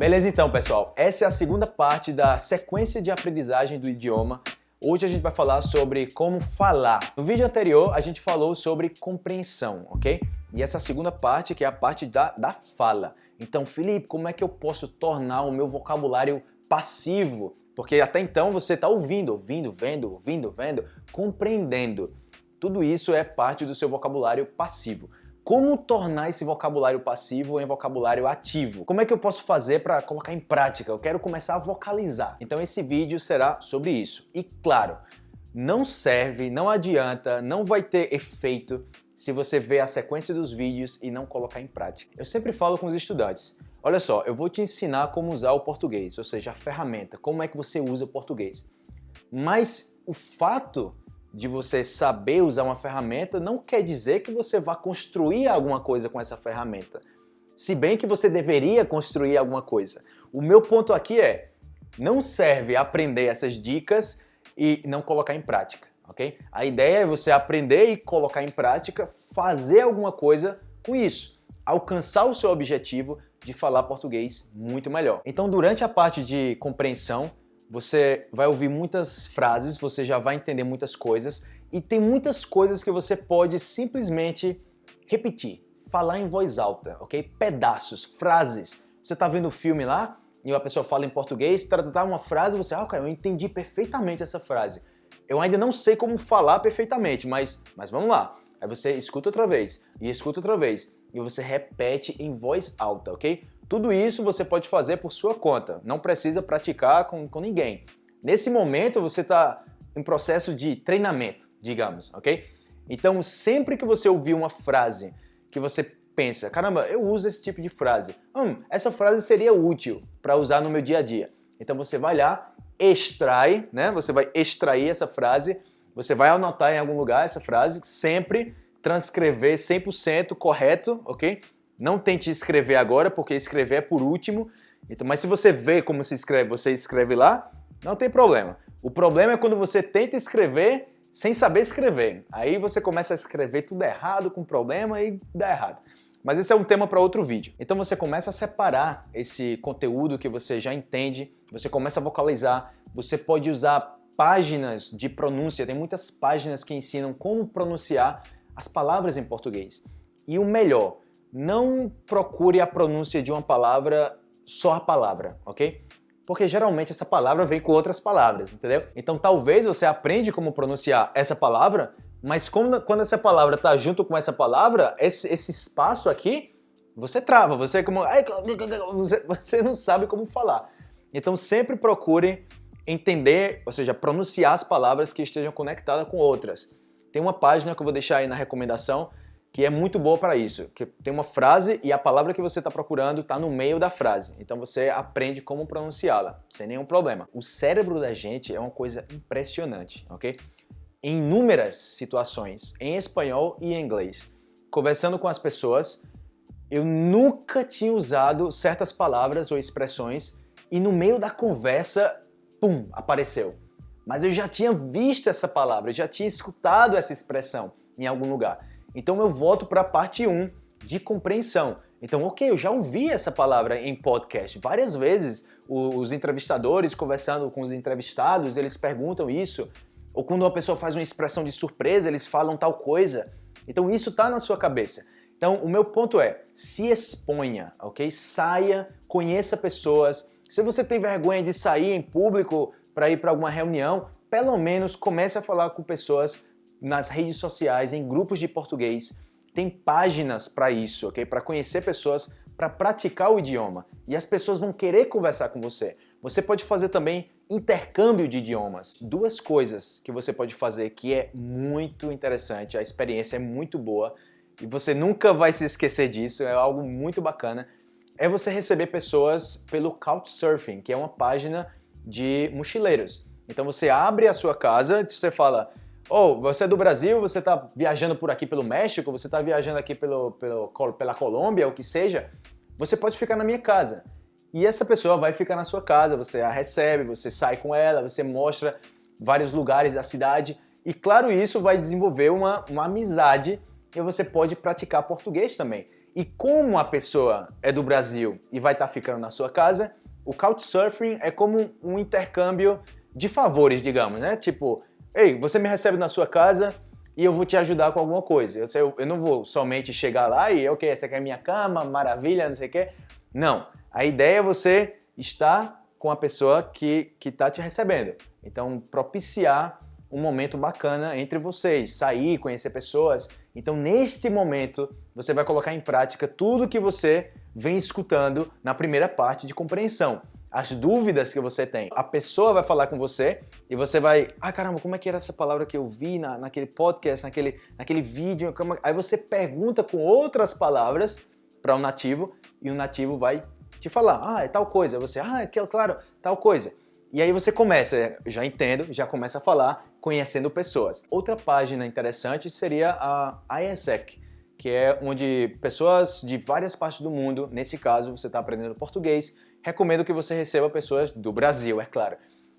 Beleza então, pessoal. Essa é a segunda parte da sequência de aprendizagem do idioma. Hoje a gente vai falar sobre como falar. No vídeo anterior a gente falou sobre compreensão, ok? E essa segunda parte que é a parte da, da fala. Então, Felipe, como é que eu posso tornar o meu vocabulário passivo? Porque até então você está ouvindo, ouvindo, vendo, ouvindo, vendo, compreendendo. Tudo isso é parte do seu vocabulário passivo. Como tornar esse vocabulário passivo em vocabulário ativo? Como é que eu posso fazer para colocar em prática? Eu quero começar a vocalizar. Então esse vídeo será sobre isso. E claro, não serve, não adianta, não vai ter efeito se você ver a sequência dos vídeos e não colocar em prática. Eu sempre falo com os estudantes, olha só, eu vou te ensinar como usar o português, ou seja, a ferramenta, como é que você usa o português. Mas o fato de você saber usar uma ferramenta não quer dizer que você vá construir alguma coisa com essa ferramenta. Se bem que você deveria construir alguma coisa. O meu ponto aqui é, não serve aprender essas dicas e não colocar em prática, ok? A ideia é você aprender e colocar em prática, fazer alguma coisa com isso, alcançar o seu objetivo de falar português muito melhor. Então, durante a parte de compreensão, você vai ouvir muitas frases, você já vai entender muitas coisas e tem muitas coisas que você pode simplesmente repetir, falar em voz alta, ok? Pedaços, frases. Você está vendo o filme lá e a pessoa fala em português, tratar uma frase, você, ah, cara, eu entendi perfeitamente essa frase. Eu ainda não sei como falar perfeitamente, mas, mas vamos lá. Aí você escuta outra vez e escuta outra vez e você repete em voz alta, ok? Tudo isso você pode fazer por sua conta, não precisa praticar com, com ninguém. Nesse momento você está em processo de treinamento, digamos, ok? Então sempre que você ouvir uma frase que você pensa, caramba, eu uso esse tipo de frase, hum, essa frase seria útil para usar no meu dia a dia. Então você vai lá, extrai, né? Você vai extrair essa frase, você vai anotar em algum lugar essa frase, sempre transcrever 100% correto, ok? Não tente escrever agora, porque escrever é por último. Então, mas se você vê como se escreve, você escreve lá, não tem problema. O problema é quando você tenta escrever sem saber escrever. Aí você começa a escrever tudo errado, com problema e dá errado. Mas esse é um tema para outro vídeo. Então você começa a separar esse conteúdo que você já entende, você começa a vocalizar, você pode usar páginas de pronúncia, tem muitas páginas que ensinam como pronunciar as palavras em português. E o melhor, não procure a pronúncia de uma palavra só a palavra, ok? Porque geralmente essa palavra vem com outras palavras, entendeu? Então talvez você aprende como pronunciar essa palavra, mas quando, essa palavra está junto com essa palavra, esse, esse espaço aqui, você trava, você é como... Você não sabe como falar. Então sempre procure entender, ou seja, pronunciar as palavras que estejam conectadas com outras. Tem uma página que eu vou deixar aí na recomendação, que é muito boa para isso, que tem uma frase e a palavra que você está procurando está no meio da frase, então você aprende como pronunciá-la, sem nenhum problema. O cérebro da gente é uma coisa impressionante, ok? Em inúmeras situações, em espanhol e em inglês, conversando com as pessoas, eu nunca tinha usado certas palavras ou expressões e no meio da conversa, pum, apareceu. Mas eu já tinha visto essa palavra, eu já tinha escutado essa expressão em algum lugar. Então eu volto para a parte 1 de compreensão. Então, ok, eu já ouvi essa palavra em podcast várias vezes. Os entrevistadores conversando com os entrevistados, eles perguntam isso. Ou quando uma pessoa faz uma expressão de surpresa, eles falam tal coisa. Então isso está na sua cabeça. Então o meu ponto é, se exponha, ok? Saia, conheça pessoas. Se você tem vergonha de sair em público para ir para alguma reunião, pelo menos comece a falar com pessoas nas redes sociais, em grupos de português, tem páginas para isso, ok? Para conhecer pessoas, para praticar o idioma. E as pessoas vão querer conversar com você. Você pode fazer também intercâmbio de idiomas. Duas coisas que você pode fazer que é muito interessante, a experiência é muito boa e você nunca vai se esquecer disso, é algo muito bacana, é você receber pessoas pelo Couchsurfing, que é uma página de mochileiros. Então você abre a sua casa, você fala, ou você é do Brasil, você está viajando por aqui pelo México, você está viajando aqui pelo, pelo, pela Colômbia, o que seja, você pode ficar na minha casa. E essa pessoa vai ficar na sua casa, você a recebe, você sai com ela, você mostra vários lugares da cidade. E claro, isso vai desenvolver uma, uma amizade e você pode praticar português também. E como a pessoa é do Brasil e vai estar tá ficando na sua casa, o Couchsurfing é como um intercâmbio de favores, digamos, né? Tipo, ei, você me recebe na sua casa e eu vou te ajudar com alguma coisa. Eu, eu não vou somente chegar lá e, ok, essa aqui é minha cama, maravilha, não sei o quê. Não. A ideia é você estar com a pessoa que está te recebendo. Então, propiciar um momento bacana entre vocês, sair, conhecer pessoas. Então, neste momento, você vai colocar em prática tudo que você vem escutando na primeira parte de compreensão as dúvidas que você tem. A pessoa vai falar com você e você vai, ah caramba, como é que era essa palavra que eu vi na, naquele podcast, naquele, naquele vídeo? Como... Aí você pergunta com outras palavras para um nativo e o nativo vai te falar, ah, é tal coisa. Você, ah, é claro, tal coisa. E aí você começa, já entendo, já começa a falar, conhecendo pessoas. Outra página interessante seria a ISEC, que é onde pessoas de várias partes do mundo, nesse caso você está aprendendo português, recomendo que você receba pessoas do Brasil, é claro.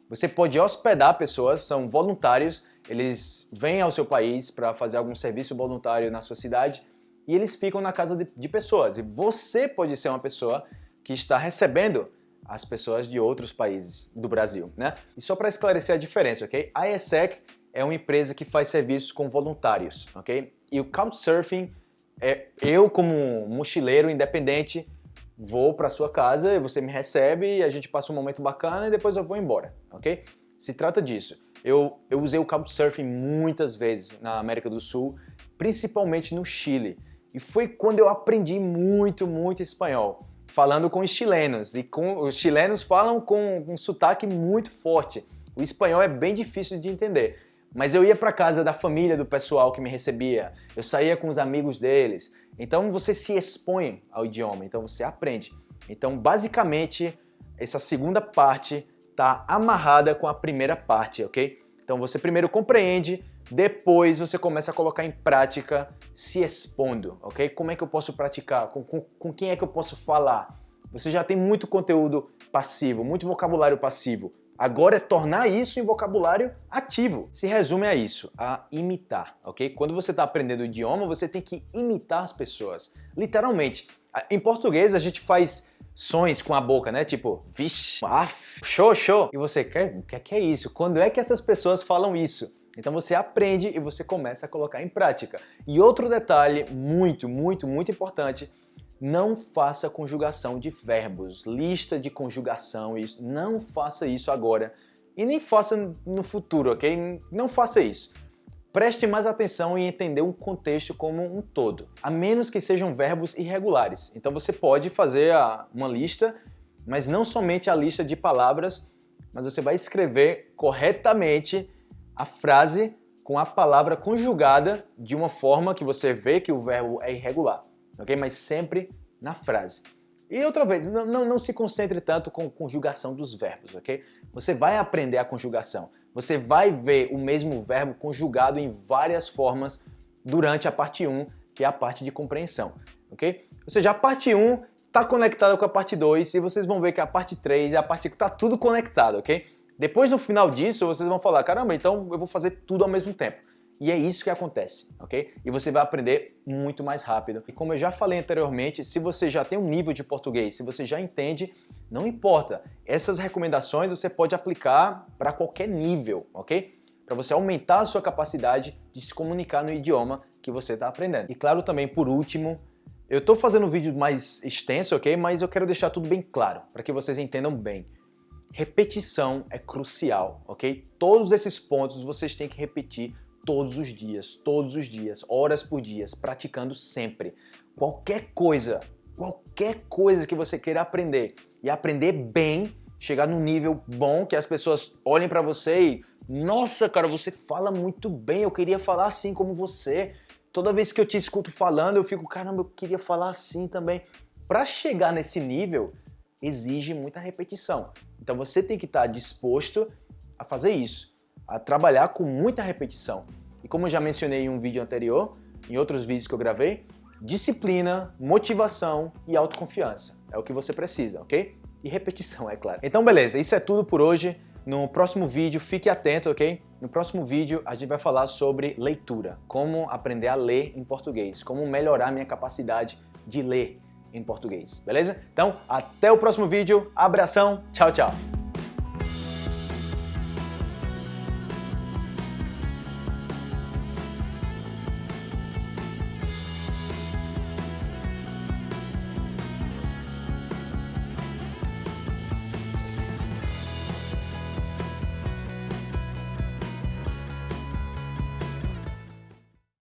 Você pode hospedar pessoas, são voluntários, eles vêm ao seu país para fazer algum serviço voluntário na sua cidade e eles ficam na casa de, de, pessoas. E você pode ser uma pessoa que está recebendo as pessoas de outros países do Brasil, né? E só para esclarecer a diferença, ok? A ESEC é uma empresa que faz serviços com voluntários, ok? E o Couchsurfing é eu como mochileiro independente vou para sua casa, você me recebe, a gente passa um momento bacana e depois eu vou embora, ok? Se trata disso. Eu, eu usei o Couchsurfing muitas vezes na América do Sul, principalmente no Chile. E foi quando eu aprendi muito, muito espanhol, falando com os chilenos. E com, os chilenos falam com um sotaque muito forte. O espanhol é bem difícil de entender. Mas eu ia para casa da família do pessoal que me recebia, eu saía com os amigos deles. Então você se expõe ao idioma, então você aprende. Então basicamente essa segunda parte está amarrada com a primeira parte, ok? Então você primeiro compreende, depois você começa a colocar em prática se expondo, ok? Como é que eu posso praticar? Com, com, com quem é que eu posso falar? Você já tem muito conteúdo passivo, muito vocabulário passivo. Agora é tornar isso em vocabulário ativo. Se resume a isso, a imitar, ok? Quando você está aprendendo o idioma, você tem que imitar as pessoas. Literalmente. Em português, a gente faz sons com a boca, né? Tipo, vixe, af, show, show. E você, o que é, que é isso? Quando é que essas pessoas falam isso? Então você aprende e você começa a colocar em prática. E outro detalhe muito, muito, muito importante não faça conjugação de verbos, lista de conjugação, isso. Não faça isso agora e nem faça no futuro, ok? Não faça isso. Preste mais atenção em entender um contexto como um todo, a menos que sejam verbos irregulares. Então você pode fazer uma lista, mas não somente a lista de palavras, mas você vai escrever corretamente a frase com a palavra conjugada de uma forma que você vê que o verbo é irregular ok? Mas sempre na frase. E outra vez, não, não, não, se concentre tanto com conjugação dos verbos, ok? Você vai aprender a conjugação. Você vai ver o mesmo verbo conjugado em várias formas durante a parte 1, que é a parte de compreensão, ok? Ou seja, a parte 1 está conectada com a parte 2 e vocês vão ver que a parte 3 e a parte... está tudo conectado, ok? Depois, no final disso, vocês vão falar, caramba, então eu vou fazer tudo ao mesmo tempo. E é isso que acontece, ok? E você vai aprender muito mais rápido. E como eu já falei anteriormente, se você já tem um nível de português, se você já entende, não importa. Essas recomendações você pode aplicar para qualquer nível, ok? Para você aumentar a sua capacidade de se comunicar no idioma que você está aprendendo. E claro também, por último, eu estou fazendo um vídeo mais extenso, ok? Mas eu quero deixar tudo bem claro, para que vocês entendam bem. Repetição é crucial, ok? Todos esses pontos vocês têm que repetir todos os dias, todos os dias, horas por dia, praticando sempre. Qualquer coisa, qualquer coisa que você queira aprender e aprender bem, chegar num nível bom que as pessoas olhem para você e nossa, cara, você fala muito bem, eu queria falar assim como você. Toda vez que eu te escuto falando, eu fico, caramba, eu queria falar assim também. Para chegar nesse nível, exige muita repetição. Então você tem que estar disposto a fazer isso a trabalhar com muita repetição. E como eu já mencionei em um vídeo anterior, em outros vídeos que eu gravei, disciplina, motivação e autoconfiança. É o que você precisa, ok? E repetição, é claro. Então beleza, isso é tudo por hoje. No próximo vídeo, fique atento, ok? No próximo vídeo, a gente vai falar sobre leitura, como aprender a ler em português, como melhorar minha capacidade de ler em português, beleza? Então, até o próximo vídeo, abração, tchau, tchau!